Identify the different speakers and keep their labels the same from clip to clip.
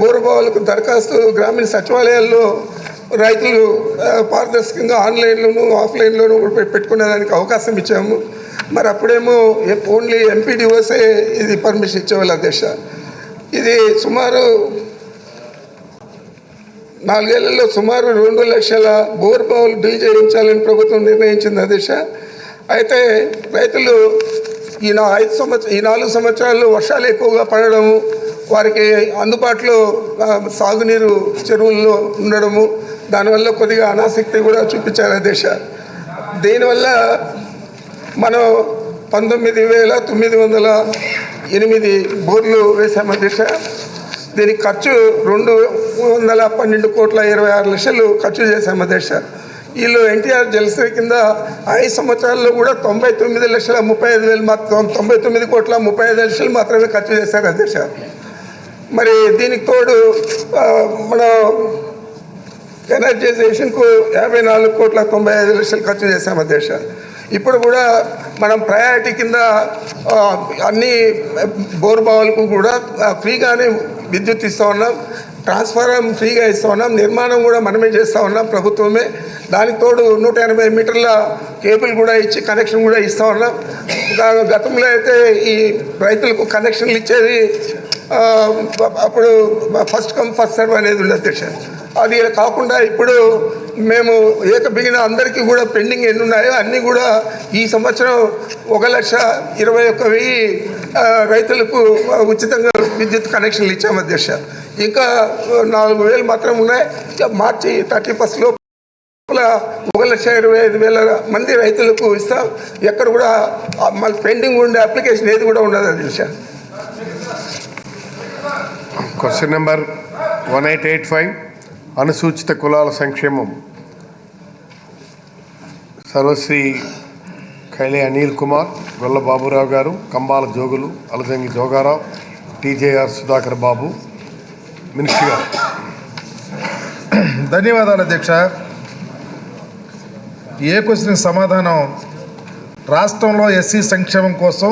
Speaker 1: బోరబావులకు దరఖాస్తు గ్రామీణ సచివాలయాల్లో రైతులు పారదర్శకంగా ఆన్లైన్లోను ఆఫ్లైన్లోను కూడా పెట్టుకునేదానికి అవకాశం ఇచ్చాము. మరి అప్పుడేమో ఓన్లీ ఎంపీడీఓసే ఇది పర్మిషన్ ఇచ్చేవాళ్ళు అధ్యక్ష ఇది సుమారు నాలుగేళ్ళలో సుమారు రెండు లక్షల బోర్ బావులు డీల్ చేయించాలని ప్రభుత్వం నిర్ణయించింది అధ్యక్ష అయితే రైతులు ఈ నా ఐదు సంవత్సరం ఈ నాలుగు సంవత్సరాల్లో వర్షాలు ఎక్కువగా పడడము వారికి అందుబాటులో సాగునీరు చెరువుల్లో ఉండడము దానివల్ల కొద్దిగా అనాసక్తి కూడా చూపించారు దేశ. దీనివల్ల మనం పంతొమ్మిది వేల తొమ్మిది వందల ఎనిమిది బోర్లు వేసాము అధ్యక్ష దీనికి ఖర్చు రెండు వందల పన్నెండు కోట్ల ఇరవై ఆరు లక్షలు ఖర్చు చేశాము అధ్యక్ష వీళ్ళు ఎన్టీఆర్ జలసే కింద ఐదు సంవత్సరాల్లో కూడా తొంభై తొమ్మిది లక్షల ముప్పై ఐదు వేలు మాత్రం తొంభై తొమ్మిది కోట్ల ముప్పై ఐదు లక్షలు మాత్రమే ఖర్చు చేశారు అధ్యక్ష మరి దీనికి తోడు మన ఎనర్జైజేషన్కు యాభై నాలుగు కోట్ల తొంభై ఐదు లక్షలు ఖర్చు చేశాం అధ్యక్ష ఇప్పుడు కూడా మనం ప్రయారిటీ కింద అన్ని బోర్బావులకు కూడా ఫ్రీగానే విద్యుత్ ఇస్తూ ఉన్నాం. ట్రాన్స్ఫారం ఫ్రీగా ఇస్తూ ఉన్నాం. నిర్మాణం కూడా మనమే చేస్తూ ఉన్నాం ప్రభుత్వమే. దానికి తోడు నూట ఎనభై మీటర్ల కేబుల్ కూడా ఇచ్చి కనెక్షన్ కూడా ఇస్తూ ఉన్నాం. గతంలో అయితే ఈ రైతులకు కనెక్షన్లు ఇచ్చేది అప్పుడు ఫస్ట్ కమ్ ఫస్ట్ సర్వ్ అనేది ఉండదు అధ్యక్ష. అది కాకుండా ఇప్పుడు మేము ఏక బిగిన అందరికీ కూడా పెండింగ్ ఎన్ని ఉన్నాయో అన్నీ కూడా ఈ సంవత్సరం ఒక లక్ష ఇరవై ఒక్క వెయ్యి రైతులకు ఉచితంగా విద్యుత్ కనెక్షన్లు ఇచ్చాము అధ్యక్ష. ఇంకా నాలుగు వేలు మాత్రం ఉన్నాయి. మార్చి థర్టీ ఫస్ట్లో ఒక లక్ష ఇరవై ఐదు వేల మంది రైతులకు ఇస్తాం. ఎక్కడ కూడా మళ్ళీ పెండింగ్ ఉండే అప్లికేషన్ ఏది కూడా ఉండదు అధ్యక్ష.
Speaker 2: Question number one eight eight five అనుసూచిత కులాల సంక్షేమం సర్వశ్రీ కైలే అనిల్ కుమార్ గొల్ల బాబురావు గారు కంబాల జోగులు అలజంగి జోగారావు టీజేఆర్ సుధాకర్ బాబు మినిస్టర్ గారు
Speaker 3: ధన్యవాదాలు అధ్యక్ష ఏ క్వశ్చన్ సమాధానం? రాష్ట్రంలో ఎస్సీ సంక్షేమం కోసం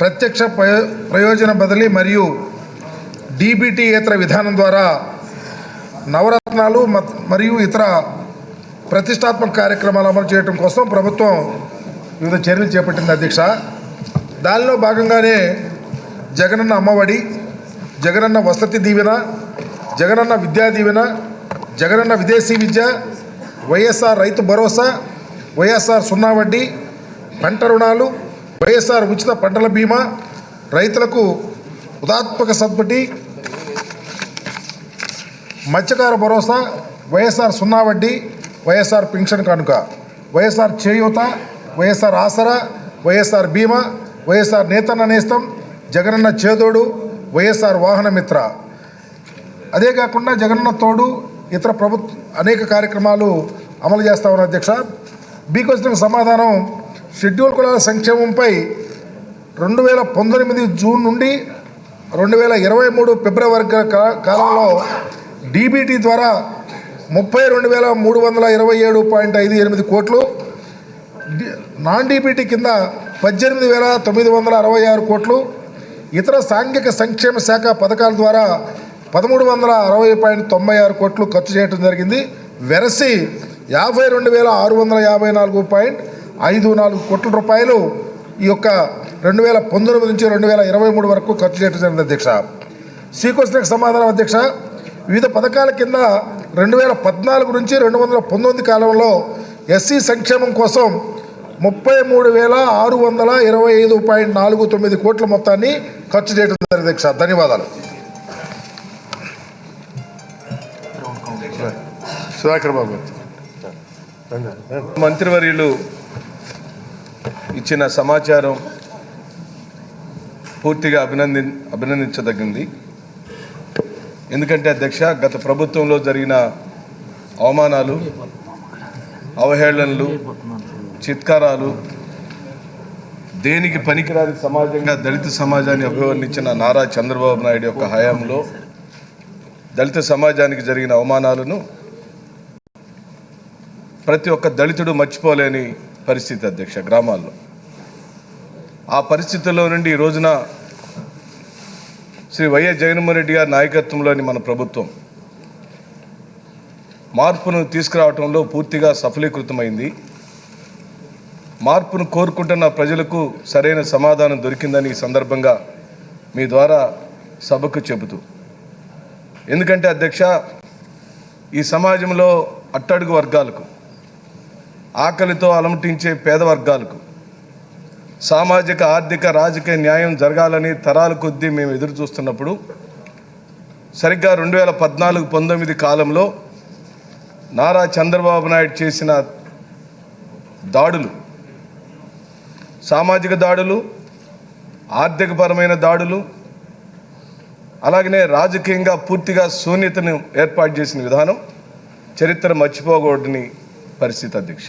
Speaker 3: ప్రత్యక్ష ప్రయో ప్రయోజన బదిలీ మరియు డీబీటీయేతర విధానం ద్వారా నవరత్నాలు మత్- మరియు ఇతర ప్రతిష్టాత్మక కార్యక్రమాలు అమలు చేయడం కోసం ప్రభుత్వం వివిధ చర్యలు చేపట్టింది అధ్యక్ష. దానిలో భాగంగానే జగనన్న అమ్మఒడి జగనన్న వసతి దీవెన జగనన్న విద్యా దీవెన జగనన్న విదేశీ విద్య వైఎస్ఆర్ రైతు భరోసా వైఎస్ఆర్ సున్నా వడ్డీ పంట రుణాలు వైఎస్ఆర్ ఉచిత పంటల బీమా రైతులకు ఉదాత్మక సద్బటి మత్స్యకార భరోసా వైఎస్ఆర్ సున్నా వడ్డీ వైఎస్ఆర్ పింఛన్ కానుక వైఎస్ఆర్ చేయూత వైఎస్ఆర్ ఆసరా వైఎస్ఆర్ బీమా వైఎస్ఆర్ నేతన్న నేస్తం జగనన్న చేదోడు వైఎస్ఆర్ వాహన మిత్ర. అదే కాకుండా జగనన్న తోడు ఇతర ప్రభుత్వ అనేక కార్యక్రమాలు అమలు చేస్తా ఉన్నారు అధ్యక్ష. బీ క్వశ్చన్కి సమాధానం షెడ్యూల్ కులాల సంక్షేమంపై రెండు వేల పంతొమ్మిది జూన్ నుండి రెండు వేల ఇరవై మూడు ఫిబ్రవరి కాలంలో డీబీటీ ద్వారా ముప్పై రెండు వేల మూడు వందల ఇరవై ఏడు పాయింట్ ఐదు ఎనిమిది కోట్లు నాన్ డీబీటీ కింద పద్దెనిమిది వేల తొమ్మిది వందల అరవై ఆరు కోట్లు ఇతర సాంఘిక సంక్షేమ శాఖ పథకాల ద్వారా పదమూడు వందల అరవై పాయింట్ తొంభై ఆరు కోట్లు ఖర్చు చేయడం జరిగింది. వెరసి యాభై రెండు వేల ఆరు వందల యాభై నాలుగు పాయింట్ ఐదు నాలుగు కోట్ల రూపాయలు ఈ యొక్క రెండు వేల పంతొమ్మిది నుంచి రెండు వేల ఇరవై మూడు వరకు ఖర్చు చేయడం జరిగింది అధ్యక్ష. శ్రీకృష్ణకు సమాధానం అధ్యక్ష. వివిధ పథకాల కింద రెండు వేల పద్నాలుగు నుంచి రెండు వందల పంతొమ్మిది కాలంలో ఎస్సీ సంక్షేమం కోసం ముప్పై మూడు వేల ఆరు వందల ఇరవై ఐదు పాయింట్ నాలుగు తొమ్మిది కోట్ల మొత్తాన్ని ఖర్చు చేయడం జరిగింది సార్. ధన్యవాదాలు.
Speaker 2: సుధాకర్ బాబు
Speaker 4: మంత్రివర్యులు ఇచ్చిన సమాచారం పూర్తిగా అభినంది అభినందించదగింది. ఎందుకంటే అధ్యక్ష గత ప్రభుత్వంలో జరిగిన అవమానాలు అవహేళనలు చిత్కారాలు దేనికి పనికిరాని సమాజంగా దళిత సమాజాన్ని అభివర్ణించిన నారా చంద్రబాబు నాయుడు యొక్క హయాంలో దళిత సమాజానికి జరిగిన అవమానాలను ప్రతి ఒక్క దళితుడు మర్చిపోలేని పరిస్థితి అధ్యక్ష గ్రామాల్లో. ఆ పరిస్థితుల్లో నుండి ఈ రోజున శ్రీ వైఎస్ జగన్మోహన్ రెడ్డి గారి నాయకత్వంలోని మన ప్రభుత్వం. మార్పును తీసుకురావడంలో పూర్తిగా సఫలీకృతమైంది. మార్పును కోరుకుంటున్న ప్రజలకు సరైన సమాధానం దొరికిందని ఈ సందర్భంగా మీ ద్వారా సభకు చెబుతూ. ఎందుకంటే అధ్యక్ష ఈ సమాజంలో అట్టడుగు వర్గాలకు ఆకలితో అలమటించే పేద వర్గాలకు సామాజిక ఆర్థిక రాజకీయ న్యాయం జరగాలని తరాల కొద్దీ మేము ఎదురు చూస్తున్నప్పుడు సరిగ్గా రెండు వేల పద్నాలుగు పంతొమ్మిది కాలంలో నారా చంద్రబాబు నాయుడు చేసిన దాడులు సామాజిక దాడులు ఆర్థికపరమైన దాడులు అలాగనే రాజకీయంగా పూర్తిగా శూన్యతను ఏర్పాటు చేసిన విధానం చరిత్ర మర్చిపోకూడని పరిస్థితి అధ్యక్ష.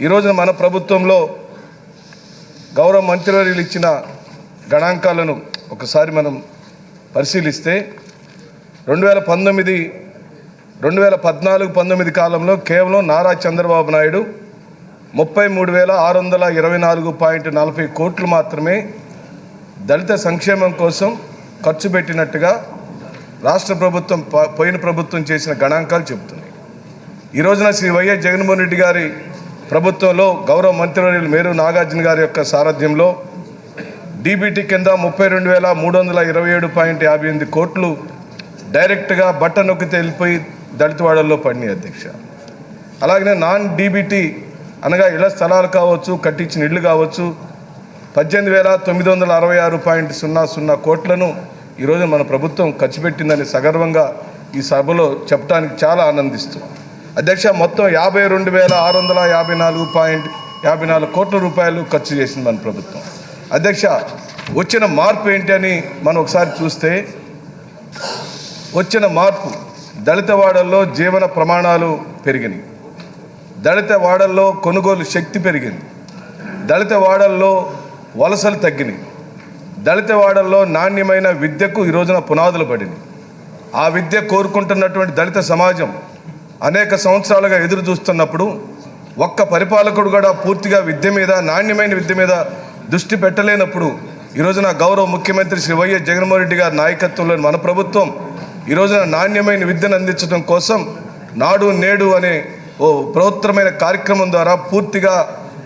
Speaker 4: ఈ రోజున మన ప్రభుత్వంలో గౌరవ మంత్రివర్యులు ఇచ్చిన గణాంకాలను ఒకసారి మనం పరిశీలిస్తే రెండు వేల పంతొమ్మిది రెండు వేల పద్నాలుగు పంతొమ్మిది కాలంలో కేవలం నారా చంద్రబాబు నాయుడు ముప్పై మూడు వేల ఆరు వందల ఇరవై నాలుగు పాయింట్ నలభై కోట్లు మాత్రమే దళిత సంక్షేమం కోసం ఖర్చు పెట్టినట్టుగా రాష్ట్ర ప్రభుత్వం పోయిన ప్రభుత్వం చేసిన గణాంకాలు చెబుతున్నాయి. ఈ రోజున శ్రీ వైఎస్ జగన్మోహన్ రెడ్డి గారి ప్రభుత్వంలో గౌరవ మంత్రివర్యులు మేరు నాగార్జున గారి యొక్క సారథ్యంలో డీబీటీ కింద ముప్పై రెండు వేల మూడు వందల ఇరవై ఏడు పాయింట్ యాభై ఎనిమిది కోట్లు డైరెక్ట్గా బట్ట నొక్కితే వెళ్ళిపోయి దళితవాడల్లో పడినాయి అధ్యక్ష. అలాగనే నాన్ డీబీటీ అనగా ఇళ్ళ స్థలాలు కావచ్చు కట్టించిన ఇళ్ళు కావచ్చు పద్దెనిమిది వేల తొమ్మిది వందల అరవై ఆరు పాయింట్ సున్నా సున్నా కోట్లను ఈరోజు మన ప్రభుత్వం ఖర్చు పెట్టిందని సగర్వంగా ఈ సభలో చెప్పడానికి చాలా ఆనందిస్తున్నాం. అధ్యక్ష మొత్తం యాభై రెండు వేల ఆరు వందల యాభై నాలుగు పాయింట్ యాభై నాలుగు కోట్ల రూపాయలు ఖర్చు చేసింది మన ప్రభుత్వం. అధ్యక్ష వచ్చిన మార్పు ఏంటి అని మనం ఒకసారి చూస్తే వచ్చిన మార్పు దళిత వాడల్లో జీవన ప్రమాణాలు పెరిగినాయి. దళిత వాడల్లో కొనుగోలు శక్తి పెరిగింది. దళిత వాడల్లో వలసలు తగ్గినాయి. దళిత వాడల్లో నాణ్యమైన విద్యకు ఈ రోజున పునాదులు పడినాయి. ఆ విద్య కోరుకుంటున్నటువంటి దళిత సమాజం అనేక సంవత్సరాలుగా ఎదురు చూస్తున్నప్పుడు ఒక్క పరిపాలకుడు కూడా పూర్తిగా విద్య మీద నాణ్యమైన విద్య మీద దృష్టి పెట్టలేనప్పుడు ఈ రోజున గౌరవ ముఖ్యమంత్రి శ్రీ వైఎస్ జగన్మోహన్ రెడ్డి గారి నాయకత్వంలోని మన ప్రభుత్వం ఈ రోజున నాణ్యమైన విద్యను అందించడం కోసం నాడు నేడు అనే ఓ ప్రభుత్వమైన కార్యక్రమం ద్వారా పూర్తిగా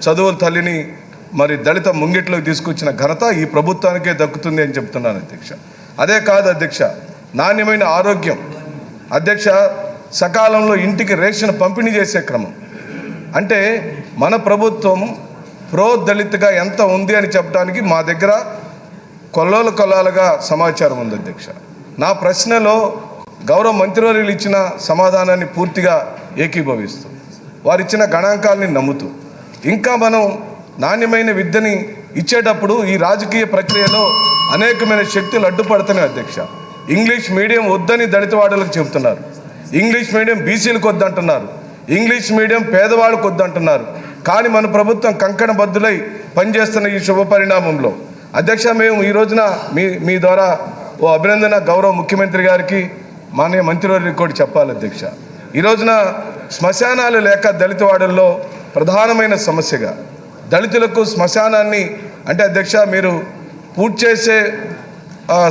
Speaker 4: చదువుల తల్లిని మరి దళిత ముంగిట్లోకి తీసుకొచ్చిన ఘనత ఈ ప్రభుత్వానికే దక్కుతుంది అని చెప్తున్నాను అధ్యక్ష. అదే కాదు అధ్యక్ష నాణ్యమైన ఆరోగ్యం. అధ్యక్ష సకాలంలో ఇంటికి రేషన్ పంపిణీ చేసే క్రమం. అంటే మన ప్రభుత్వం ప్రో దళిత్గా ఎంత ఉంది అని చెప్పడానికి మా దగ్గర కొల్లోలు కొల్లాలుగా సమాచారం ఉంది అధ్యక్ష. నా ప్రశ్నలో గౌరవ మంత్రివర్యులు ఇచ్చిన సమాధానాన్ని పూర్తిగా ఏకీభవిస్తూ వారు ఇచ్చిన గణాంకాలని నమ్ముతూ ఇంకా మనం నాణ్యమైన విద్యని ఇచ్చేటప్పుడు ఈ రాజకీయ ప్రక్రియలో అనేకమైన శక్తులు అడ్డుపడుతున్నాయి అధ్యక్ష. ఇంగ్లీష్ మీడియం వద్దని దళితవాడలకు చెబుతున్నారు. ఇంగ్లీష్ మీడియం బీసీలకు వద్దంటున్నారు. ఇంగ్లీష్ మీడియం పేదవాళ్ళకు వద్దంటున్నారు. కానీ మన ప్రభుత్వం కంకణ బద్దులై పనిచేస్తున్న ఈ శుభ పరిణామంలో. అధ్యక్ష మేము ఈ రోజున మీ మీ ద్వారా ఓ అభినందన గౌరవ ముఖ్యమంత్రి గారికి మాన్య మంత్రివర్యులకు కూడా చెప్పాలి అధ్యక్ష. ఈ రోజున శ్మశానాలు లేక దళితవాడల్లో ప్రధానమైన సమస్యగా దళితులకు శ్మశానాన్ని అంటే అధ్యక్ష మీరు పూర్తి చేసే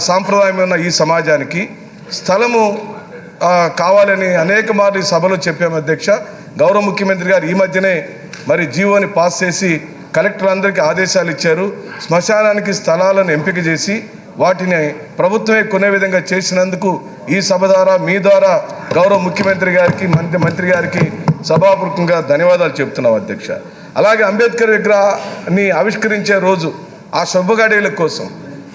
Speaker 4: సాంప్రదాయం ఉన్న ఈ సమాజానికి స్థలము కావాలని అనేక మార్లు సభలో చెప్పాము అధ్యక్ష. గౌరవ ముఖ్యమంత్రి గారు ఈ మధ్యనే మరి జీవోని పాస్ చేసి కలెక్టర్లందరికీ ఆదేశాలు ఇచ్చారు. శ్మశానానికి స్థలాలను ఎంపిక చేసి వాటిని ప్రభుత్వమే కొనే విధంగా చేసినందుకు ఈ సభ ద్వారా మీ ద్వారా గౌరవ ముఖ్యమంత్రి గారికి మంత్రి మంత్రి గారికి సభాపూర్వకంగా ధన్యవాదాలు చెప్తున్నాం అధ్యక్ష. అలాగే అంబేద్కర్ విగ్రహాన్ని ఆవిష్కరించే రోజు ఆ శుభ గడియల కోసం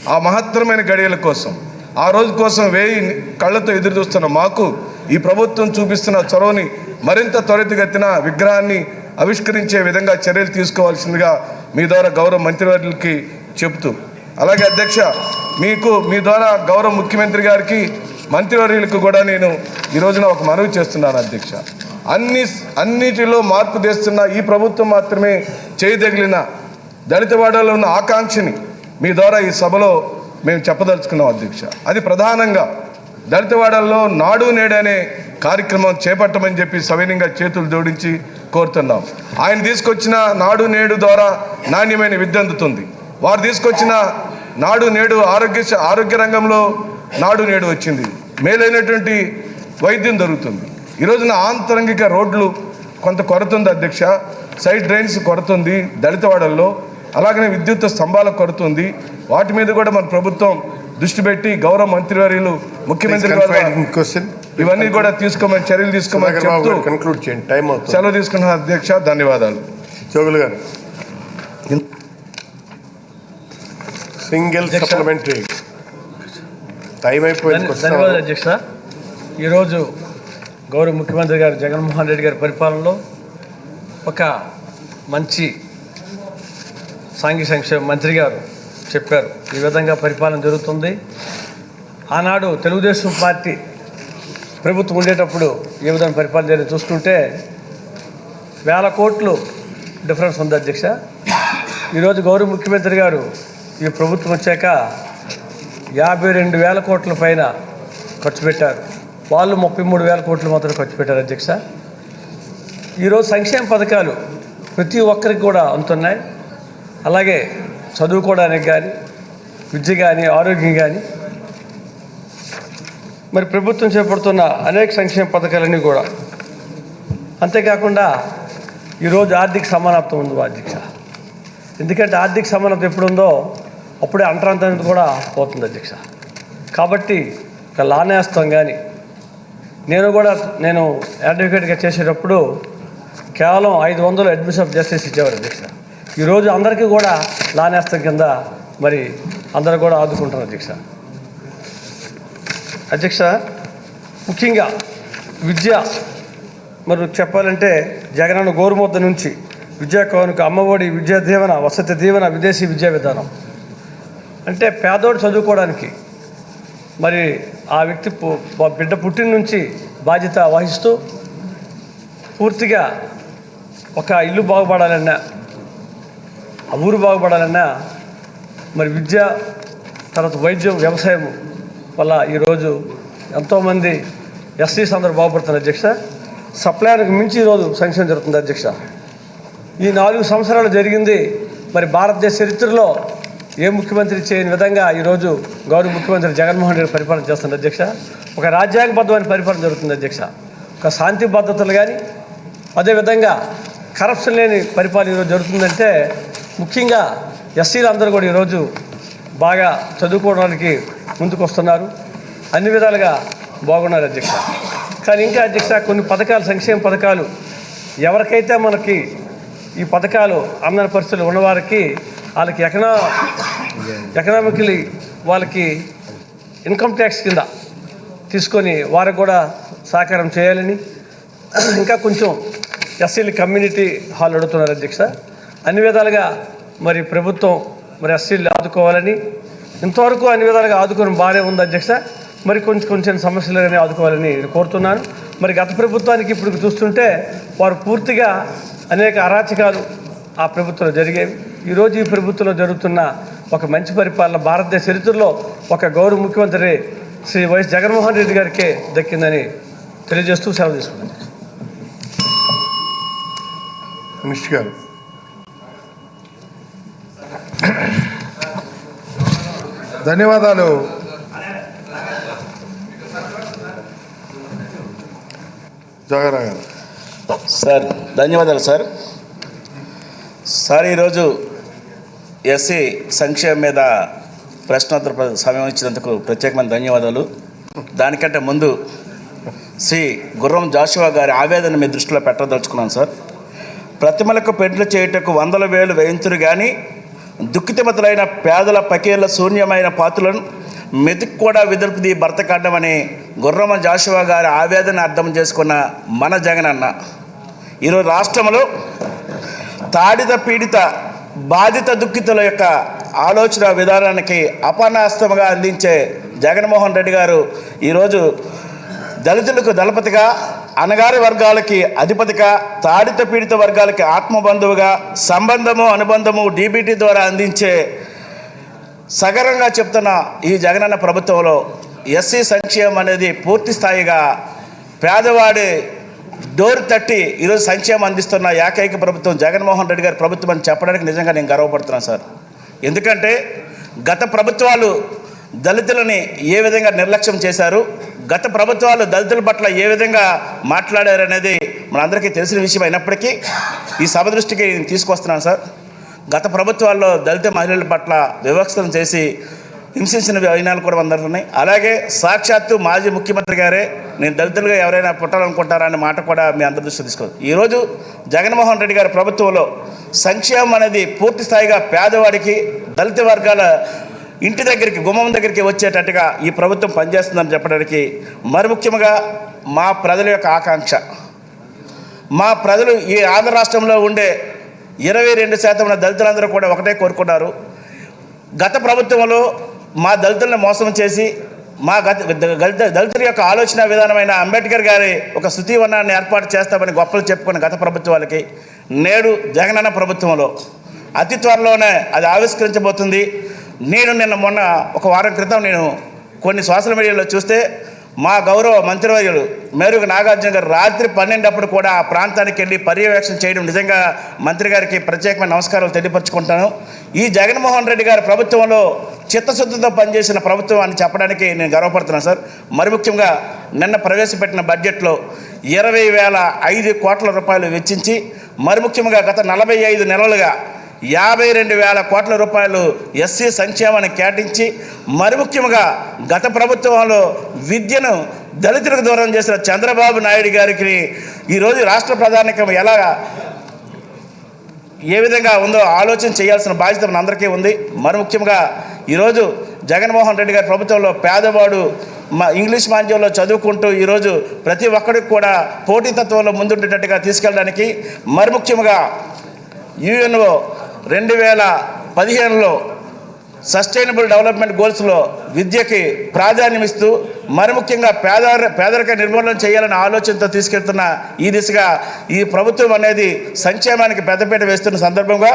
Speaker 4: ఆ మహత్తరమైన గడియల కోసం ఆ రోజు కోసం వేయి కళ్ళతో ఎదురు చూస్తున్న మాకు ఈ ప్రభుత్వం చూపిస్తున్న చొరవని మరింత త్వరితగతిన విగ్రహాన్ని ఆవిష్కరించే విధంగా చర్యలు తీసుకోవాల్సిందిగా మీ ద్వారా గౌరవ మంత్రివర్యులకి చెబుతూ అలాగే అధ్యక్ష మీకు మీ ద్వారా గౌరవ ముఖ్యమంత్రి గారికి మంత్రివర్యులకు కూడా నేను ఈ రోజున ఒక మనవి చేస్తున్నాను అధ్యక్ష. అన్ని అన్నిటిలో మార్పు తెస్తున్న ఈ ప్రభుత్వం మాత్రమే చేయదగిలిన దళితవాడలో ఉన్న ఆకాంక్షని మీ ద్వారా ఈ సభలో మేము చెప్పదలుచుకున్నాం అధ్యక్ష. అది ప్రధానంగా దళితవాడల్లో నాడు నేడనే అనే కార్యక్రమం చేపట్టమని చెప్పి సవినీయంగా చేతులు జోడించి కోరుతున్నాం. ఆయన తీసుకొచ్చిన నాడు నేడు ద్వారా నాణ్యమైన విద్య అందుతుంది. వారు తీసుకొచ్చిన నాడు నేడు ఆరోగ్య ఆరోగ్య రంగంలో నాడు నేడు వచ్చింది. మేలైనటువంటి వైద్యం దొరుకుతుంది. ఈ రోజున ఆంతరంగిక రోడ్లు కొంత కొరత ఉంది అధ్యక్ష. సైడ్ డ్రైన్స్ కొరత ఉంది దళితవాడల్లో. అలాగనే విద్యుత్ స్తంభాల కొరత ఉంది వాటి మీద కూడా మన ప్రభుత్వం దృష్టి పెట్టి గౌరవ మంత్రివర్యులు ముఖ్యమంత్రి
Speaker 2: క్వశ్చన్
Speaker 4: ఇవన్నీ కూడా తీసుకోమని చర్యలు తీసుకోమని చెప్తూ
Speaker 2: కన్క్లూడ్ చేయండి. టైం అవుతుంది.
Speaker 4: సెలవు తీసుకున్న అధ్యక్ష ధన్యవాదాలు.
Speaker 2: జోగులు గారు. సింగిల్. సప్లిమెంటరీ టైం అయిపోయింది.
Speaker 5: ధన్యవాదాలు అధ్యక్ష. ఈరోజు గౌరవ ముఖ్యమంత్రి గారు జగన్మోహన్ రెడ్డి గారి పరిపాలనలో ఒక మంచి సాంఘిక సంక్షేమ మంత్రి గారు చెప్పారు. ఈ విధంగా పరిపాలన జరుగుతుంది. ఆనాడు తెలుగుదేశం పార్టీ ప్రభుత్వం ఉండేటప్పుడు ఏ విధంగా పరిపాలన జరిగి చూస్తుంటే వేల కోట్లు డిఫరెన్స్ ఉంది అధ్యక్ష. ఈరోజు గౌరవ ముఖ్యమంత్రి గారు ఈ ప్రభుత్వం వచ్చాక యాభై రెండు వేల కోట్ల పైన ఖర్చు పెట్టారు. వాళ్ళు ముప్పై మూడు వేల కోట్లు మాత్రం ఖర్చు పెట్టారు అధ్యక్ష. ఈరోజు సంక్షేమ పథకాలు ప్రతి ఒక్కరికి కూడా అందుతున్నాయి. అలాగే చదువుకోవడానికి కానీ విద్య కానీ ఆరోగ్యం కానీ మరి ప్రభుత్వం చేపడుతున్న అనేక సంక్షేమ పథకాలన్నీ కూడా. అంతేకాకుండా ఈరోజు ఆర్థిక సమానత్వం ఉంది అధ్యక్ష ఎందుకంటే ఆర్థిక సమానత్వం ఎప్పుడు ఉందో అప్పుడే అంటరాంతం కూడా పోతుంది అధ్యక్ష. కాబట్టి ఒక లానేస్తాం కానీ నేను కూడా నేను అడ్వకేట్గా చేసేటప్పుడు కేవలం ఐదు వందలు అడ్మిషన్ ఆఫ్ జస్టిస్ ఇచ్చేవారు అధ్యక్ష. ఈరోజు అందరికీ కూడా నానేస్తం కింద మరి అందరూ కూడా ఆదుకుంటున్నారు అధ్యక్ష. అధ్యక్ష ముఖ్యంగా విద్య. మరి చెప్పాలంటే జగనన్న గోరుముద్ద నుంచి విద్యా కానుక అమ్మఒడి విద్యా దీవెన వసతి దీవెన విదేశీ విద్యా విధానం. అంటే పేదోడు చదువుకోవడానికి మరి ఆ వ్యక్తి బిడ్డ పుట్టిన నుంచి బాధ్యత వహిస్తూ పూర్తిగా ఒక ఇల్లు బాగుపడాలన్నా ఆ ఊరు బాగుపడాలన్నా మరి విద్య తర్వాత వైద్యం వ్యవసాయం వల్ల ఈరోజు ఎంతోమంది ఎస్సీస్ అందరూ బాగుపడుతున్నారు అధ్యక్ష. సప్లైకి మించి ఈరోజు సంక్షేమం జరుగుతుంది అధ్యక్ష. ఈ నాలుగు సంవత్సరాలు జరిగింది. మరి భారతదేశ చరిత్రలో ఏ ముఖ్యమంత్రి చేయని విధంగా ఈరోజు గౌరవ ముఖ్యమంత్రి జగన్మోహన్ రెడ్డి పరిపాలన చేస్తున్నారు అధ్యక్ష. ఒక రాజ్యాంగబద్ధమైన పరిపాలన జరుగుతుంది అధ్యక్ష. ఒక శాంతి భద్రతలు కానీ అదేవిధంగా కరప్షన్ లేని పరిపాలన ఈరోజు జరుగుతుందంటే ముఖ్యంగా ఎస్సీలు అందరూ కూడా ఈరోజు బాగా చదువుకోవడానికి ముందుకు వస్తున్నారు అన్ని విధాలుగా బాగున్నారు అధ్యక్ష. కానీ ఇంకా అధ్యక్ష కొన్ని పథకాలు సంక్షేమ పథకాలు ఎవరికైతే మనకి ఈ పథకాలు అందని పరిస్థితులు ఉన్నవారికి వాళ్ళకి ఎకనా ఎకనామికలీ వాళ్ళకి ఇన్కమ్ ట్యాక్స్ కింద తీసుకొని వారికి కూడా సహకారం చేయాలని ఇంకా కొంచెం ఎస్సీలు కమ్యూనిటీ హాల్ అడుగుతున్నారు అధ్యక్ష. అన్ని విధాలుగా మరి ప్రభుత్వం మరి ఎస్సీలు ఆదుకోవాలని ఇంతవరకు అన్ని విధాలుగా ఆదుకోవడం బాగానే ఉంది అధ్యక్ష. మరి కొంచెం కొంచెం సమస్యలు ఆదుకోవాలని కోరుతున్నాను. మరి గత ప్రభుత్వానికి ఇప్పుడు చూస్తుంటే వారు పూర్తిగా అనేక అరాచకాలు ఆ ప్రభుత్వంలో జరిగేవి ఈరోజు ఈ ప్రభుత్వంలో జరుగుతున్న ఒక మంచి పరిపాలన భారతదేశ చరిత్రలో ఒక గౌరవ ముఖ్యమంత్రి శ్రీ వైఎస్ జగన్మోహన్ రెడ్డి గారికే దక్కిందని తెలియజేస్తూ సెలవు తీసుకున్నాను
Speaker 2: మినిస్టర్ గారు
Speaker 3: ధన్యవాదాలు.
Speaker 6: సార్ ధన్యవాదాలు సార్. సార్ ఈరోజు ఎస్సీ సంక్షేమం మీద ప్రశ్నోత్తర సమయం ఇచ్చినందుకు ప్రత్యేకమైన ధన్యవాదాలు. దానికంటే ముందు శ్రీ గుర్రం జాషువా గారి ఆవేదన మీ దృష్టిలో పెట్టదలుచుకున్నాను సార్. ప్రతిమలకు పెండ్లు చేయుటకు వందల వేలు వేయింతురు కానీ దుఃఖితమతులైన పేదల పకేళ్ళ శూన్యమైన పాత్రలను మెతుకు కూడా విదుర్పుది భర్త కాడమని గుర్రమ జాషువా గారి ఆవేదన అర్థం చేసుకున్న మన జగనన్న ఈరోజు రాష్ట్రంలో తాడిత పీడిత బాధిత దుఃఖితుల యొక్క ఆలోచన విధానానికి అపనాస్తముగా అందించే జగన్మోహన్ రెడ్డి గారు ఈరోజు దళితులకు దళపతిగా అనగారి వర్గాలకి అధిపతిగా తాడిత పీడిత వర్గాలకి ఆత్మబంధువుగా సంబంధము అనుబంధము డీబీటీ ద్వారా అందించే సగరంగా చెప్తున్న ఈ జగనన్న ప్రభుత్వంలో ఎస్సీ సంక్షేమం అనేది పూర్తి స్థాయిగా పేదవాడి డోర్ తట్టి ఈరోజు సంక్షేమం అందిస్తున్న ఏకైక ప్రభుత్వం జగన్మోహన్ రెడ్డి గారి ప్రభుత్వం అని చెప్పడానికి నిజంగా నేను గర్వపడుతున్నాను సార్. ఎందుకంటే గత ప్రభుత్వాలు దళితులని ఏ విధంగా నిర్లక్ష్యం చేశారు గత ప్రభుత్వాలు దళితుల పట్ల ఏ విధంగా మాట్లాడారనేది మనందరికీ తెలిసిన విషయం అయినప్పటికీ ఈ సభ దృష్టికి నేను తీసుకొస్తున్నాను సార్. గత ప్రభుత్వాల్లో దళిత మహిళల పట్ల వివక్షను చేసి హింసించిన వైనాలు కూడా అందరూ ఉన్నాయి. అలాగే సాక్షాత్తు మాజీ ముఖ్యమంత్రి గారే నేను దళితులుగా ఎవరైనా పుట్టాలనుకుంటారా అనే మాట కూడా మీ అందరి దృష్టి తీసుకోవచ్చు ఈరోజు జగన్మోహన్ రెడ్డి గారి ప్రభుత్వంలో సంక్షేమం అనేది పూర్తి స్థాయిగా పేదవాడికి దళిత వర్గాల ఇంటి దగ్గరికి గుమ్మం దగ్గరికి వచ్చేటట్టుగా ఈ ప్రభుత్వం పనిచేస్తుందని చెప్పడానికి మరి ముఖ్యంగా మా ప్రజల యొక్క ఆకాంక్ష. మా ప్రజలు ఈ ఆంధ్ర రాష్ట్రంలో ఉండే ఇరవై రెండు శాతం ఉన్న దళితులందరూ కూడా ఒకటే కోరుకున్నారు. గత ప్రభుత్వంలో మా దళితులను మోసం చేసి మా గత దళిత దళితుల యొక్క ఆలోచన విధానమైన అంబేద్కర్ గారి ఒక శృతివనాన్ని ఏర్పాటు చేస్తామని గొప్పలు చెప్పుకున్న గత ప్రభుత్వాలకి నేడు జగనన్న ప్రభుత్వంలో అతి త్వరలోనే అది ఆవిష్కరించబోతుంది. నేను నిన్న మొన్న ఒక వారం క్రితం నేను కొన్ని సోషల్ మీడియాలో చూస్తే మా గౌరవ మంత్రివర్యులు మేరుగు నాగార్జున గారు రాత్రి పన్నెండప్పుడు కూడా ఆ ప్రాంతానికి వెళ్ళి పర్యవేక్షణ చేయడం నిజంగా మంత్రి గారికి ప్రత్యేకమైన నమస్కారాలు తెలియపరుచుకుంటాను. ఈ జగన్మోహన్ రెడ్డి గారి ప్రభుత్వంలో చిత్తశుద్ధితో పనిచేసిన ప్రభుత్వం అని చెప్పడానికి నేను గర్వపడుతున్నాను సార్. మరి ముఖ్యంగా నిన్న ప్రవేశపెట్టిన బడ్జెట్లో ఇరవై వేల ఐదు కోట్ల రూపాయలు వెచ్చించి మరి ముఖ్యంగా గత నలభై ఐదు నెలలుగా యాభై రెండు వేల కోట్ల రూపాయలు ఎస్సీ సంక్షేమానికి కేటాయించి మరి ముఖ్యంగా గత ప్రభుత్వంలో విద్యను దళితులకు దూరం చేసిన చంద్రబాబు నాయుడు గారికి ఈరోజు రాష్ట్ర ప్రధానికం ఎలా ఏ విధంగా ఉందో ఆలోచన చేయాల్సిన బాధ్యత మన అందరికీ ఉంది. మరి ముఖ్యంగా ఈరోజు జగన్మోహన్ రెడ్డి గారి ప్రభుత్వంలో పేదవాడు మా ఇంగ్లీష్ మాధ్యమంలో చదువుకుంటూ ఈరోజు ప్రతి ఒక్కరికి కూడా పోటీతత్వంలో ముందుండేటట్టుగా తీసుకెళ్ళడానికి మరి ముఖ్యంగా యుఎన్ఓ రెండు వేల పదిహేనులో సస్టైనబుల్ డెవలప్మెంట్ గోల్స్లో విద్యకి ప్రాధాన్యం ఇస్తూ మరి ముఖ్యంగా పేద పేదరిక నిర్మూలన చేయాలనే ఆలోచనతో తీసుకెళ్తున్న ఈ దిశగా ఈ ప్రభుత్వం అనేది సంక్షేమానికి పెద్దపీట వేస్తున్న సందర్భంగా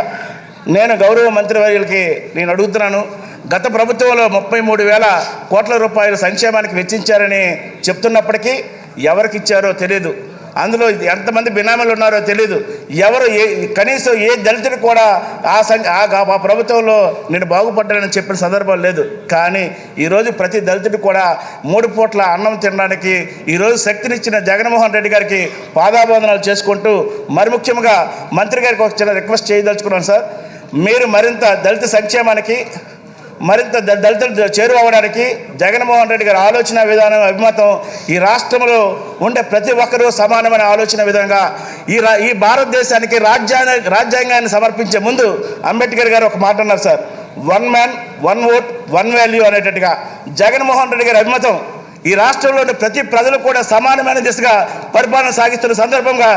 Speaker 6: నేను గౌరవ మంత్రివర్యులకి నేను అడుగుతున్నాను గత ప్రభుత్వంలో ముప్పై మూడు వేల కోట్ల రూపాయలు సంక్షేమానికి వెచ్చించారని చెప్తున్నప్పటికీ ఎవరికి ఇచ్చారో తెలియదు అందులో ఎంతమంది బినామీలు ఉన్నారో తెలియదు ఎవరు ఏ కనీసం ఏ దళితుడు కూడా ఆ సం ఆ ప్రభుత్వంలో నేను బాగుపడ్డానని చెప్పిన సందర్భం లేదు. కానీ ఈరోజు ప్రతి దళితుడు కూడా మూడు పూట్ల అన్నం తినడానికి ఈరోజు శక్తినిచ్చిన జగన్మోహన్ రెడ్డి గారికి పాదాబంధనాలు చేసుకుంటూ మరి ముఖ్యంగా మంత్రి గారికి ఒక చిన్న రిక్వెస్ట్ చేయదలుచుకున్నాను సార్. మీరు మరింత దళిత సంక్షేమానికి మరింత దళితులు చేరువవడానికి జగన్మోహన్ రెడ్డి గారి ఆలోచన విధానం అభిమతం ఈ రాష్ట్రంలో ఉండే ప్రతి ఒక్కరూ సమానమైన ఆలోచన విధంగా ఈ ఈ భారతదేశానికి రాజ్యాంగ రాజ్యాంగాన్ని సమర్పించే ముందు అంబేద్కర్ గారు ఒక మాట అన్నారు sir. One man one vote one value అనేటట్టుగా Jaganmohan Reddy గారి అభిమతం ఈ రాష్ట్రంలోని ప్రతి ప్రజలు కూడా సమానమైన దిశగా పరిపాలన సాగిస్తున్న సందర్భంగా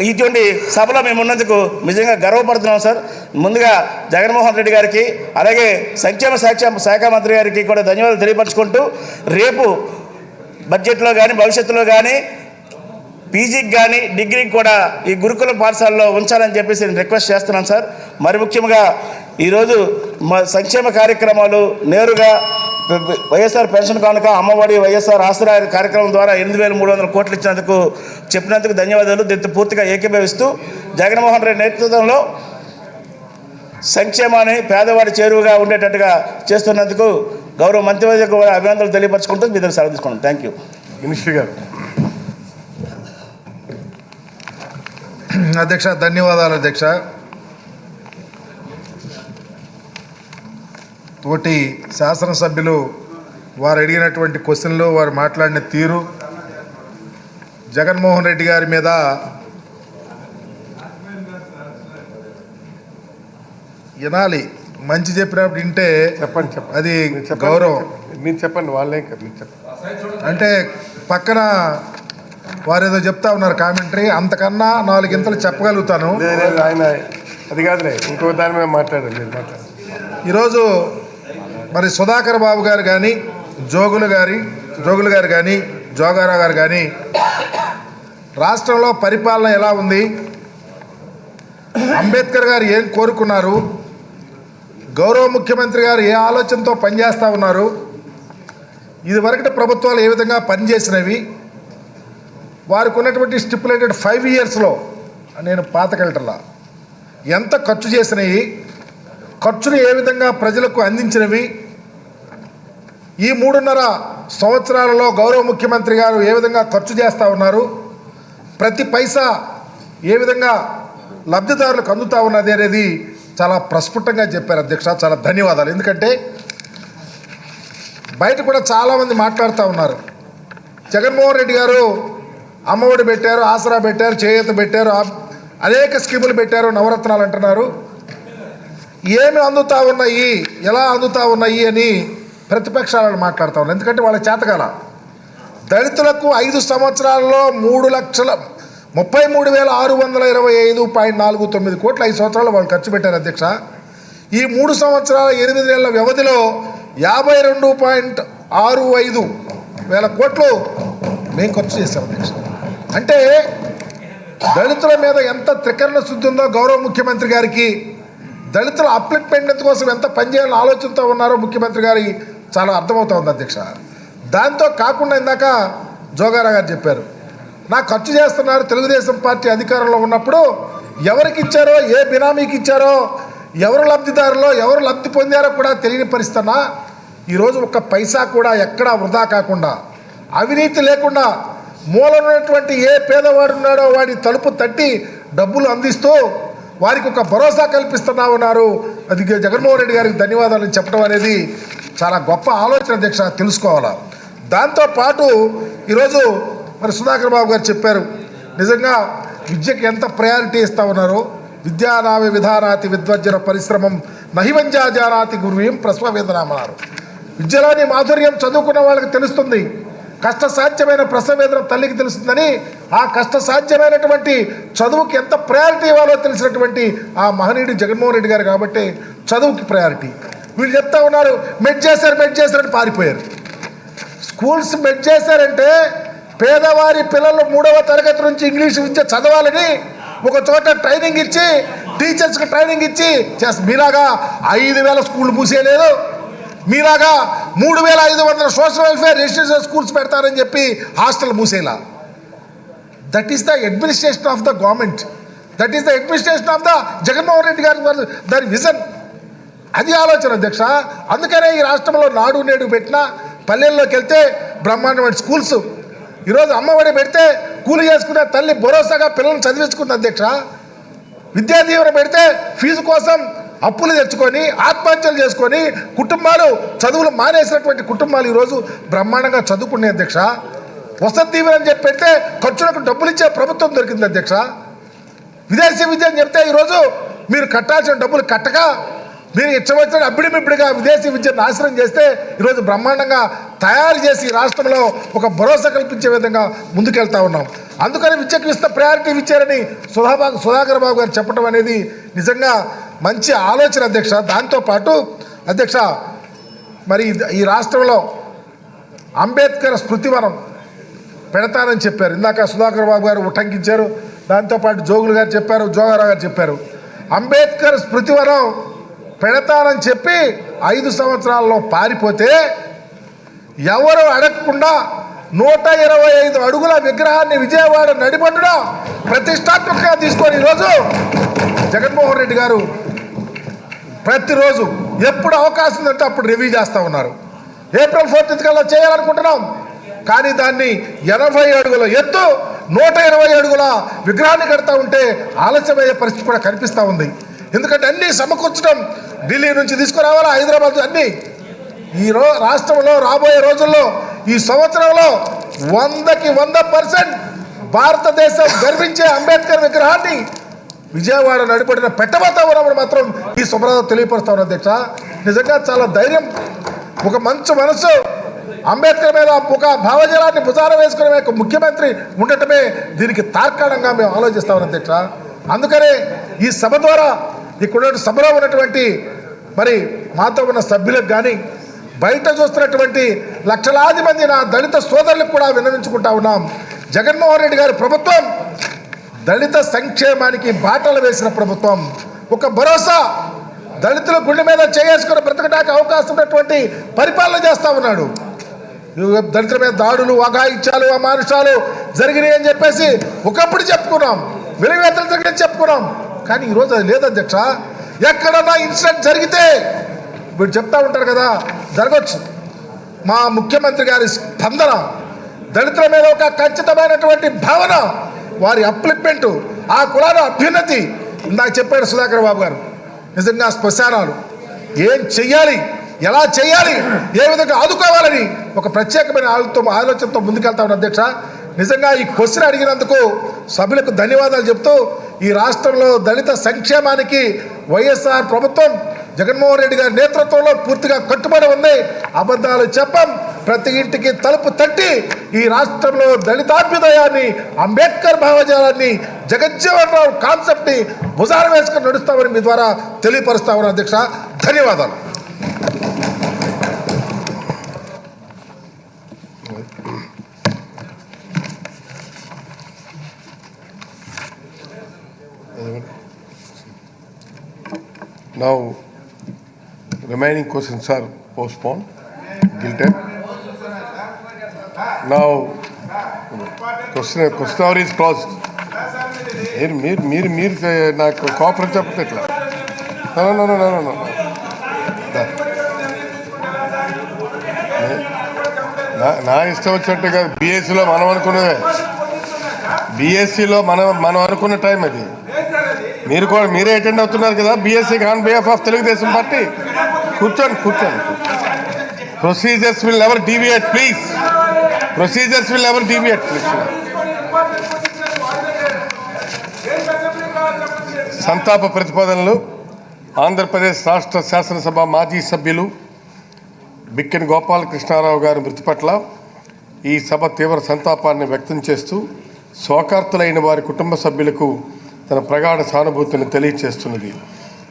Speaker 6: ఇటువంటి సభలో మేము ఉన్నందుకు నిజంగా గర్వపడుతున్నాం సార్. ముందుగా జగన్మోహన్ రెడ్డి గారికి అలాగే సంక్షేమ శాఖ శాఖ మంత్రి గారికి కూడా ధన్యవాదాలు తెలియపరచుకుంటూ రేపు బడ్జెట్లో కానీ భవిష్యత్తులో కానీ పీజీకి కానీ డిగ్రీకి కూడా ఈ గురుకుల పాఠశాలలో ఉంచాలని చెప్పేసి నేను రిక్వెస్ట్ చేస్తున్నాను సార్. మరి ముఖ్యంగా ఈరోజు మా సంక్షేమ కార్యక్రమాలు నేరుగా వైఎస్ఆర్ పెన్షన్ కానుక అమ్మఒడి వైఎస్ఆర్ ఆసరా కార్యక్రమం ద్వారా ఎనిమిది వేల మూడు వందల కోట్లు ఇచ్చినందుకు చెప్పినందుకు ధన్యవాదాలు. దీంతో పూర్తిగా ఏకీభవిస్తూ జగన్మోహన్ రెడ్డి నేతృత్వంలో సంక్షేమాన్ని పేదవాడి చేరువుగా ఉండేటట్టుగా చేస్తున్నందుకు గౌరవ మంత్రివర్గ కూడా అభినందనలు తెలియపరచుకుంటూ మీ దగ్గర సెలవు తీసుకున్నాను థ్యాంక్ యూ
Speaker 2: మినిస్టర్ గారు.
Speaker 3: అధ్యక్ష ధన్యవాదాలు అధ్యక్ష. తోటి శాసనసభ్యులు వారు అడిగినటువంటి క్వశ్చన్లు వారు మాట్లాడిన తీరు. జగన్మోహన్ రెడ్డి గారి మీద వినాలి. మంచి చెప్పినప్పుడు వింటే
Speaker 2: చెప్పండి చెప్పండి.
Speaker 3: అది. గౌరవం.
Speaker 2: మీరు చెప్పండి వాళ్ళేం మీరు చెప్పండి.
Speaker 3: అంటే పక్కన వారు ఏదో చెప్తా ఉన్నారు కామెంటరీ. అంతకన్నా నాలుగింతలు చెప్పగలుగుతాను.
Speaker 2: ఆయన అది కాదులే. ఇంకో దాని మీద మాట్లాడండి.
Speaker 3: ఈరోజు మరి సుధాకర్ బాబు గారు కానీ జోగులు గారి జోగులు గారు కానీ జోగారావు గారు కానీ రాష్ట్రంలో పరిపాలన ఎలా ఉంది? అంబేద్కర్ గారు ఏం కోరుకున్నారు? గౌరవ ముఖ్యమంత్రి గారు ఏ ఆలోచనతో పనిచేస్తూ ఉన్నారు? ఇదివరకటి ప్రభుత్వాలు ఏ విధంగా పనిచేసినవి? వారికి ఉన్నటువంటి స్టిపులేటెడ్ ఫైవ్ ఇయర్స్లో నేను పాతకెళ్ళటలా ఎంత ఖర్చు చేసినవి? ఖర్చులు ఏ విధంగా ప్రజలకు అందించినవి? ఈ మూడున్నర సంవత్సరాలలో గౌరవ ముఖ్యమంత్రి గారు ఏ విధంగా ఖర్చు చేస్తూ ఉన్నారు? ప్రతి పైసా ఏ విధంగా లబ్ధిదారులకు అందుతూ ఉన్నది అనేది చాలా ప్రస్ఫుటంగా చెప్పారు అధ్యక్ష. చాలా ధన్యవాదాలు. ఎందుకంటే బయట కూడా చాలామంది మాట్లాడుతూ ఉన్నారు. జగన్మోహన్ రెడ్డి గారు అమ్మఒడి పెట్టారు ఆసరా పెట్టారు చేయూత పెట్టారు అనేక స్కీములు పెట్టారు నవరత్నాలు అంటున్నారు. ఏమి అందుతూ ఉన్నాయి? ఎలా అందుతూ ఉన్నాయి అని ప్రతిపక్షాలను మాట్లాడుతూ ఉన్నారు ఎందుకంటే వాళ్ళ చేతకాల దళితులకు ఐదు సంవత్సరాల్లో మూడు లక్షల ముప్పై మూడు వేల ఆరు వందల ఇరవై ఐదు పాయింట్ నాలుగు తొమ్మిది కోట్ల ఐదు సంవత్సరాలు వాళ్ళు ఖర్చు పెట్టారు అధ్యక్ష. ఈ మూడు సంవత్సరాల ఎనిమిది నెలల వ్యవధిలో యాభై రెండు పాయింట్ ఆరు ఐదు వేల కోట్లు మేము ఖర్చు చేశాం అధ్యక్ష. అంటే దళితుల మీద ఎంత త్రికరణ శుద్ధి ఉందో గౌరవ ముఖ్యమంత్రి గారికి దళితుల అప్లిట్మెంట్ కోసం ఎంత పనిచేయాలని ఆలోచనతో ఉన్నారో ముఖ్యమంత్రి గారి చాలా అర్థమవుతోంది అధ్యక్ష. దాంతో కాకుండా ఇందాక జోగారా గారు చెప్పారు నా ఖర్చు చేస్తున్నారు తెలుగుదేశం పార్టీ అధికారంలో ఉన్నప్పుడు ఎవరికి ఇచ్చారో ఏ బినామీకి ఇచ్చారో ఎవరు లబ్ధిదారులో ఎవరు లబ్ధి పొందారో కూడా తెలియని పరిస్థితున్నా ఈరోజు ఒక్క పైసా కూడా ఎక్కడా వృధా కాకుండా అవినీతి లేకుండా మూలమైనటువంటి ఉన్నటువంటి ఏ పేదవాడు ఉన్నాడో వాడి తలుపు తట్టి డబ్బులు అందిస్తూ వారికి ఒక భరోసా కల్పిస్తున్నా ఉన్నారు అది జగన్మోహన్ రెడ్డి గారికి ధన్యవాదాలు చెప్పడం అనేది చాలా గొప్ప ఆలోచన దీక్ష తెలుసుకోవాలా? దాంతోపాటు ఈరోజు మరి సుధాకర్ బాబు గారు చెప్పారు నిజంగా విద్యకి ఎంత ప్రయారిటీ ఇస్తా ఉన్నారో విద్యానావి విధానాతి విద్వజ్జన పరిశ్రమం నహివంజా జానాతి గురువీం ప్రసవవేదనామన్నారు. విద్యలోని మాధుర్యం చదువుకున్న వాళ్ళకి తెలుస్తుంది కష్ట సాధ్యమైన ప్రసవేదన తల్లికి తెలుస్తుందని ఆ కష్ట సాధ్యమైనటువంటి చదువుకి ఎంత ప్రయారిటీ ఇవ్వాలో తెలిసినటువంటి ఆ మహనీయుడు జగన్మోహన్ రెడ్డి గారు కాబట్టి చదువుకి ప్రయారిటీ. వీళ్ళు చెప్తా ఉన్నారు మెడ్ చేశారు మెడ్ చేశారని పారిపోయారు. స్కూల్స్ మెడ్ చేశారంటే పేదవారి పిల్లలు మూడవ తరగతి నుంచి ఇంగ్లీష్ విద్య చదవాలని ఒక చోట ట్రైనింగ్ ఇచ్చి టీచర్స్కి ట్రైనింగ్ ఇచ్చి చేస్ మీలాగా ఐదు వేల స్కూళ్ళు మూసేయలేదు. మీలాగా మూడు వేల ఐదు వందల సోషల్ వెల్ఫేర్ రెసిడెన్షియల్ స్కూల్స్ పెడతారని చెప్పి hostel మూసేలా. That is the administration of the government that is the administration of the Jaganmohan Reddy గారి దాని విజన్. అది ఆలోచన అధ్యక్ష. అందుకనే ఈ రాష్ట్రంలో నాడు నేడు పెట్టిన పల్లెల్లోకి వెళ్తే బ్రహ్మాండమైన స్కూల్స్. ఈరోజు అమ్మఒడి పెడితే కూలి చేసుకున్న తల్లి భరోసాగా పిల్లల్ని చదివించుకుంది అధ్యక్ష. విద్యా దీవెన పెడితే ఫీజు కోసం అప్పులు తెచ్చుకొని ఆత్మహత్యలు చేసుకొని కుటుంబాలు చదువులు మానేసినటువంటి కుటుంబాలు ఈరోజు బ్రహ్మాండంగా చదువుకునే అధ్యక్ష. వసతి దీవెన అని చెప్పి పెడితే ఖర్చులకు డబ్బులు ఇచ్చే ప్రభుత్వం దొరికింది అధ్యక్ష. విదేశీ విద్య అని చెప్తే ఈరోజు మీరు కట్టాల్సిన డబ్బులు కట్టక మీరు ఇచ్చవచ్చిన అప్పుడిమిప్పుడుగా విదేశీ విద్య నాశనం చేస్తే ఈరోజు బ్రహ్మాండంగా తయారు చేసి ఈ రాష్ట్రంలో ఒక భరోసా కల్పించే విధంగా ముందుకెళ్తా ఉన్నాం. అందుకని విద్యకు ఇస్తే ప్రయారిటీ ఇచ్చారని సుధాబాబు సుధాకర్ బాబు గారు చెప్పడం అనేది నిజంగా మంచి ఆలోచన అధ్యక్ష. దాంతోపాటు అధ్యక్ష మరి ఈ రాష్ట్రంలో అంబేద్కర్ స్మృతివనం పెడతానని చెప్పారు. ఇందాక సుధాకర్ బాబు గారు ఉటంకించారు. దాంతోపాటు జోగులు గారు చెప్పారు జోగారావు గారు చెప్పారు. అంబేద్కర్ స్మృతివనం పెడతానని చెప్పి ఐదు సంవత్సరాల్లో పారిపోతే ఎవరు అడగకుండా నూట ఇరవై ఐదు అడుగుల విగ్రహాన్ని విజయవాడ నడిబొడ్డున ప్రతిష్టాత్మకంగా తీసుకొని ఈరోజు జగన్మోహన్ రెడ్డి గారు ప్రతిరోజు ఎప్పుడు అవకాశం ఉందంటే అప్పుడు రివ్యూ చేస్తూ ఉన్నారు. ఏప్రిల్ ఫోర్టీన్త్ కల్లా చేయాలనుకుంటున్నాం. కానీ దాన్ని ఎనభై అడుగుల ఎత్తు నూట ఇరవై అడుగుల విగ్రహాన్ని కడతా ఉంటే ఆలస్యమయ్యే పరిస్థితి కూడా కనిపిస్తూ ఉంది. ఎందుకంటే అన్నీ సమకూర్చడం ఢిల్లీ నుంచి తీసుకురావాలా? హైదరాబాద్ అన్నీ? ఈ రో రాష్ట్రంలో రాబోయే రోజుల్లో ఈ సంవత్సరంలో వందకి వంద పర్సెంట్ భారతదేశం గర్వించే అంబేద్కర్ విగ్రహాన్ని విజయవాడ నడిపడిన పెట్టబోతామని మాత్రం ఈ శుభ్రత తెలియపరుస్తా ఉన్నా అధ్యక్ష. నిజంగా చాలా ధైర్యం ఒక మంచి మనసు అంబేద్కర్ మీద ఒక భావజలాన్ని భుజాన వేసుకునే ఒక ముఖ్యమంత్రి ఉండటమే దీనికి తార్కాణంగా మేము ఆలోచిస్తామని అధ్యక్ష. అందుకనే ఈ సభ ద్వారా ఇక్కడ సభలో ఉన్నటువంటి మరి మాతో ఉన్న సభ్యులకు కానీ బయట చూస్తున్నటువంటి లక్షలాది మంది నా దళిత సోదరులకు కూడా విన్నవించుకుంటా ఉన్నాం. జగన్మోహన్ రెడ్డి గారి ప్రభుత్వం దళిత సంక్షేమానికి బాటలు వేసిన ప్రభుత్వం. ఒక భరోసా దళితుల గుండె మీద చేసుకుని బ్రతకడానికి అవకాశం ఉన్నటువంటి పరిపాలన చేస్తూ ఉన్నాడు. దళితుల మీద దాడులు అఘాయిత్యాలు అమానుషాలు జరిగినాయి అని చెప్పేసి ఒకప్పుడు చెప్పుకున్నాం. వెలుగువేతలు జరిగినాయి చెప్పుకున్నాం. కానీ ఈరోజు అది లేదు అధ్యక్ష ఎక్కడన్నా ఇన్సిడెంట్ జరిగితే వీడు చెప్తా ఉంటారు కదా జరగచ్చు. మా ముఖ్యమంత్రి గారి స్పందన దళితుల మీద ఒక ఖచ్చితమైనటువంటి భావన వారి అప్లిప్మెంట్ ఆ కులాల అభ్యున్నతి ఇందాక చెప్పాడు సుధాకర్ బాబు గారు. నిజంగా శ్మశానాలు. ఏం చెయ్యాలి? ఎలా చేయాలి ఏ విధంగా ఆదుకోవాలని ఒక ప్రత్యేకమైన ఆలోచనతో ఆలోచనతో ముందుకెళ్తా ఉన్న అధ్యక్ష. నిజంగా ఈ క్వశ్చన్ అడిగినందుకు సభ్యులకు ధన్యవాదాలు చెప్తూ ఈ రాష్ట్రంలో దళిత సంక్షేమానికి వైఎస్ఆర్ ప్రభుత్వం జగన్మోహన్ రెడ్డి గారి నేతృత్వంలో పూర్తిగా కట్టుబడి ఉంది. అబద్ధాలు చెప్పం. ప్రతి ఇంటికి తలుపు తట్టి ఈ రాష్ట్రంలో దళితాభ్యుదయాన్ని అంబేద్కర్ భావజాలాన్ని జగజ్జీవన్ రావు కాన్సెప్ట్ని భుజాన వేసుకుని నడుస్తామని మీ ద్వారా తెలియపరుస్తామని అధ్యక్ష. ధన్యవాదాలు.
Speaker 2: Now, remaining questions are postponed. guilted. Now, question, question hour is closed. మీరు మీరు మీరు మీరు నాకు కోఆపరేట్ చెప్పండి ఇట్లా నో నో నో నో నా ఇష్టం వచ్చినట్టు కాదు బీఎస్సీలో మనం అనుకున్నదే బీఎస్సీలో మనం మనం అనుకున్న టైం అది మీరు కూడా మీరే అటెండ్ అవుతున్నారు కదా BSC on behalf of Telugu Desam party. కూర్చోండి కూర్చోండి. Procedures will ever deviate please procedures will ever deviate please సంతాప ప్రతిపాదనలు. ఆంధ్రప్రదేశ్ రాష్ట్ర శాసనసభ మాజీ సభ్యులు బిక్కెన గోపాలకృష్ణారావు గారి మృతి పట్ల ఈ సభ తీవ్ర సంతాపాన్ని వ్యక్తం చేస్తూ శోకార్తులైన వారి కుటుంబ సభ్యులకు తన ప్రగాఢ సానుభూతిని తెలియచేస్తున్నది.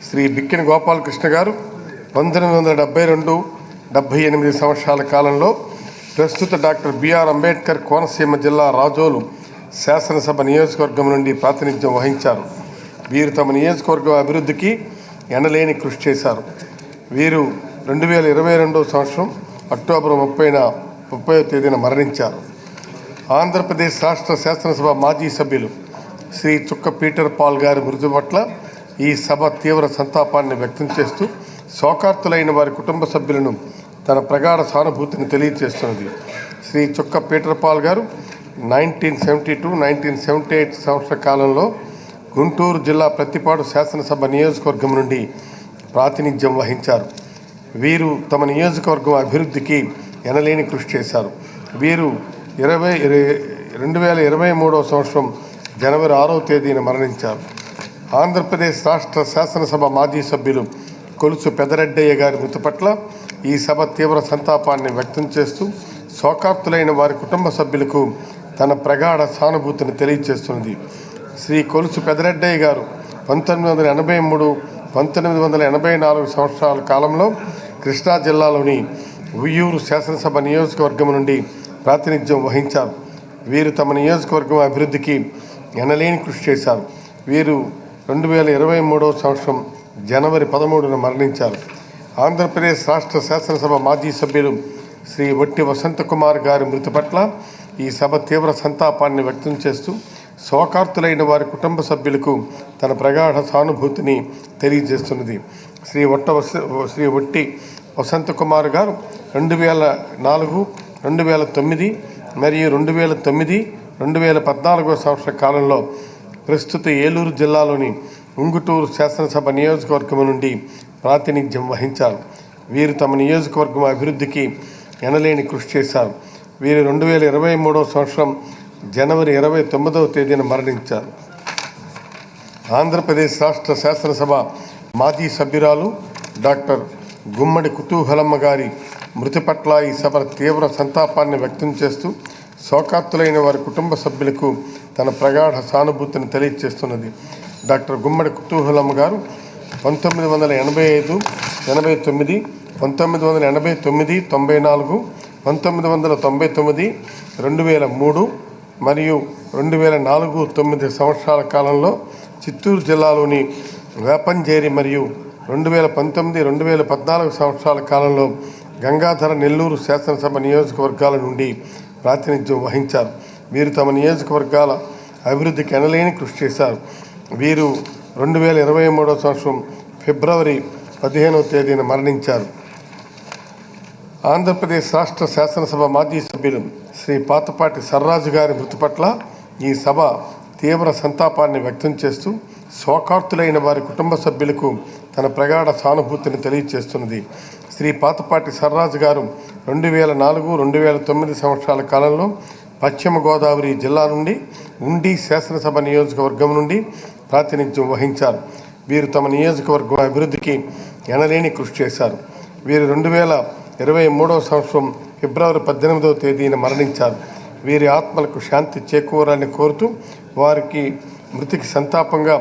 Speaker 2: శ్రీ బిక్కిన గోపాలకృష్ణ గారు పంతొమ్మిది వందల డెబ్బై రెండు డెబ్బై ఎనిమిది సంవత్సరాల కాలంలో ప్రస్తుత డాక్టర్ బిఆర్ అంబేద్కర్ కోనసీమ జిల్లా రాజోలు శాసనసభ నియోజకవర్గం నుండి ప్రాతినిధ్యం వహించారు. వీరు తమ నియోజకవర్గం అభివృద్ధికి ఎనలేని కృషి చేశారు. వీరు రెండు వేల ఇరవై రెండవ సంవత్సరం అక్టోబర్ ముప్పైన ముప్పై తేదీన మరణించారు. ఆంధ్రప్రదేశ్ రాష్ట్ర శాసనసభ మాజీ సభ్యులు శ్రీ చుక్క పీటర్ పాల్ గారి మృతి పట్ల ఈ సభ తీవ్ర సంతాపాన్ని వ్యక్తం చేస్తూ శోకార్తులైన వారి కుటుంబ సభ్యులను తన ప్రగాఢ సానుభూతిని తెలియజేస్తున్నది. Shri Chukka Peter Paul garu nineteen seventy two nineteen seventy eight సంవత్సర కాలంలో గుంటూరు జిల్లా ప్రతిపాడు శాసనసభ నియోజకవర్గం నుండి ప్రాతినిధ్యం వహించారు. వీరు తమ నియోజకవర్గం అభివృద్ధికి ఎనలేని కృషి చేశారు. వీరు ఇరవై రెండు వేల ఇరవై మూడవ సంవత్సరం జనవరి ఆరవ తేదీన మరణించారు. ఆంధ్రప్రదేశ్ రాష్ట్ర శాసనసభ మాజీ సభ్యులు కొలుసు పెదరెడ్డయ్య గారి మృతి పట్ల ఈ సభ తీవ్ర సంతాపాన్ని వ్యక్తం చేస్తూ శోకార్తులైన వారి కుటుంబ సభ్యులకు తన ప్రగాఢ సానుభూతిని తెలియజేస్తున్నది శ్రీ కొలుసు పెదరెడ్డయ్య గారు పంతొమ్మిది వందల ఎనభై మూడు పంతొమ్మిది వందల ఎనభై నాలుగు సంవత్సరాల కాలంలో కృష్ణా జిల్లాలోని ఉయ్యూరు శాసనసభ నియోజకవర్గం నుండి ప్రాతినిధ్యం వహించారు. వీరు తమ నియోజకవర్గం అభివృద్ధికి ఎనలేని కృషి చేశారు. వీరు రెండు వేల ఇరవై మూడవ సంవత్సరం జనవరి పదమూడున మరణించారు. ఆంధ్రప్రదేశ్ రాష్ట్ర శాసనసభ మాజీ సభ్యులు శ్రీ వట్టి వసంతకుమార్ గారి మృతి పట్ల ఈ సభ తీవ్ర సంతాపాన్ని వ్యక్తం చేస్తూ శోకార్తులైన వారి కుటుంబ సభ్యులకు తన ప్రగాఢ సానుభూతిని తెలియజేస్తున్నది. శ్రీ వట్ట వస శ్రీ వట్టి వసంతకుమార్ గారు రెండు వేల నాలుగు రెండు వేల తొమ్మిది మరియు రెండు వేల తొమ్మిది రెండు వేల పద్నాలుగో సంవత్సర కాలంలో ప్రస్తుత ఏలూరు జిల్లాలోని ఉంగుటూరు శాసనసభ నియోజకవర్గం నుండి ప్రాతినిధ్యం వహించారు. వీరు తమ నియోజకవర్గం అభివృద్ధికి ఎనలేని కృషి చేశారు. వీరు రెండు వేల ఇరవై మూడవ సంవత్సరం జనవరి ఇరవై తొమ్మిదవ తేదీన మరణించారు. ఆంధ్రప్రదేశ్ రాష్ట్ర శాసనసభ మాజీ సభ్యురాలు డాక్టర్ గుమ్మడి కుతూహలమ్మ గారి మృతి పట్ల ఈ సభ తీవ్ర సంతాపాన్ని వ్యక్తం చేస్తూ శోకార్తులైన వారి కుటుంబ సభ్యులకు తన ప్రగాఢ సానుభూతిని తెలియజేస్తున్నది డాక్టర్ గుమ్మడి కుతూహలమ్మ గారు పంతొమ్మిది వందల ఎనభై ఐదు ఎనభై తొమ్మిది పంతొమ్మిది వందల ఎనభై తొమ్మిది తొంభై నాలుగు పంతొమ్మిది వందల తొంభై తొమ్మిది రెండు వేల మూడు మరియు రెండు వేల నాలుగు తొమ్మిది సంవత్సరాల కాలంలో చిత్తూరు జిల్లాలోని వేపంజేరి మరియు రెండు వేల పంతొమ్మిది రెండు వేల పద్నాలుగు సంవత్సరాల కాలంలో గంగాధర నెల్లూరు శాసనసభ నియోజకవర్గాల నుండి ప్రాతినిధ్యం వహించారు. వీరు తమ నియోజకవర్గాల అభివృద్ధికి ఎనలేని కృషి చేశారు. వీరు రెండు వేల ఇరవై మూడవ సంవత్సరం ఫిబ్రవరి పదిహేనవ తేదీన మరణించారు. ఆంధ్రప్రదేశ్ రాష్ట్ర శాసనసభ మాజీ సభ్యులు శ్రీ పాతపాటి సర్రాజు గారి మృతి పట్ల ఈ సభ తీవ్ర సంతాపాన్ని వ్యక్తం చేస్తూ శోకార్తులైన వారి కుటుంబ సభ్యులకు తన ప్రగాఢ సానుభూతిని తెలియజేస్తున్నది శ్రీ పాతపాటి సర్రాజు గారు రెండు వేల నాలుగు రెండు వేల తొమ్మిది సంవత్సరాల కాలంలో పశ్చిమ గోదావరి జిల్లా నుండి ఉండి శాసనసభ నియోజకవర్గం నుండి ప్రాతినిధ్యం వహించారు. వీరు తమ నియోజకవర్గం అభివృద్ధికి ఎనలేని కృషి చేశారు. వీరు రెండు వేల ఇరవై మూడవ సంవత్సరం ఫిబ్రవరి పద్దెనిమిదవ తేదీన మరణించారు. వీరి ఆత్మలకు శాంతి చేకూరాలని కోరుతూ వారికి మృతికి సంతాపంగా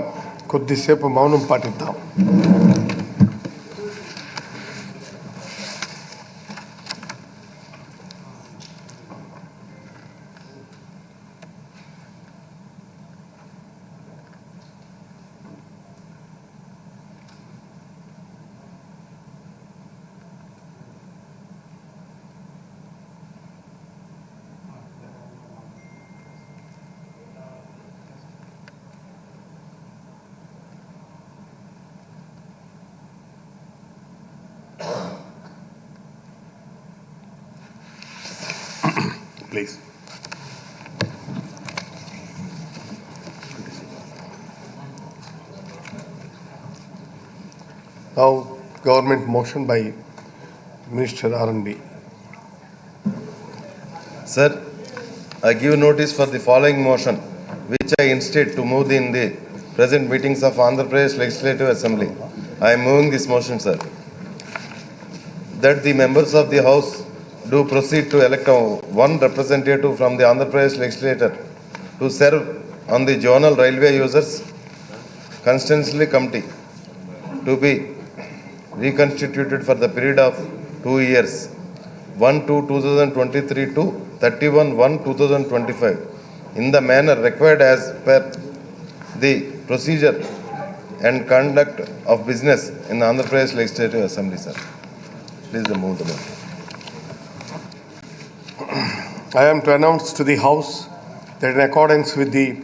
Speaker 2: కొద్దిసేపు మౌనం పాటిద్దాం. Government motion by Minister R&D.
Speaker 7: Sir, I give notice for the following motion, which I instate to move in the present meetings of Andhra Pradesh Legislative Assembly. I am moving this motion, sir. That the members of the House do proceed to elect one representative from the Andhra Pradesh Legislature to serve on the Zonal Railway Users Constituency Committee to be reconstituted for the period of two years, 1 to 2023 to 31 1 2025 in the manner required as per the procedure and conduct of business in the Andhra Pradesh Legislative Assembly, sir. Please move the motion.
Speaker 2: I am to announce to the House that in accordance with the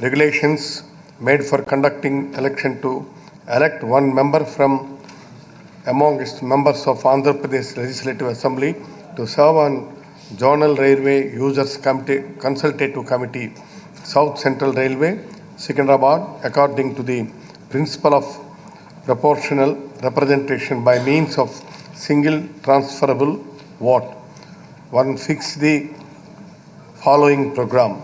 Speaker 2: regulations made for conducting election to elect one member from amongst members of Andhra Pradesh Legislative Assembly to serve on Zonal Railway Users Committee, Consultative Committee, South Central Railway, Secunderabad, according to the principle of proportional representation by means of single transferable vote. One fix the following program.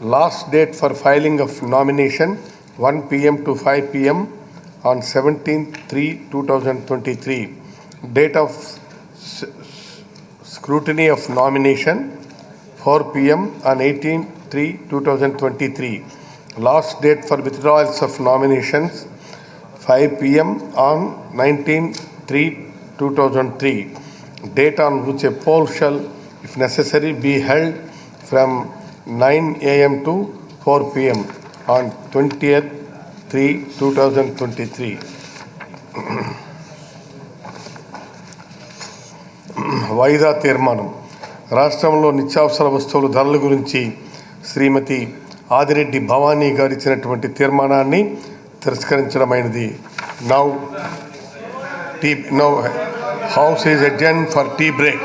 Speaker 2: Last date for filing of nomination 1 p.m. to 5 p.m. on 17th 3 2023. Date of scrutiny of nomination 4 p.m. on 18th 3 2023. Last date for withdrawals of nominations 5 p.m. on 19 3 2003. Date on which a poll shall, if necessary, be held from 9 a.m. to 4 p.m. on 20th 3 2023. వాయిదా తీర్మానం. రాష్ట్రంలో నిత్యావసర వస్తువుల ధరల గురించి శ్రీమతి ఆదిరెడ్డి భవానీ గారు ఇచ్చినటువంటి తీర్మానాన్ని తిరస్కరించడమైనది. Now the now house is adjourned for tea break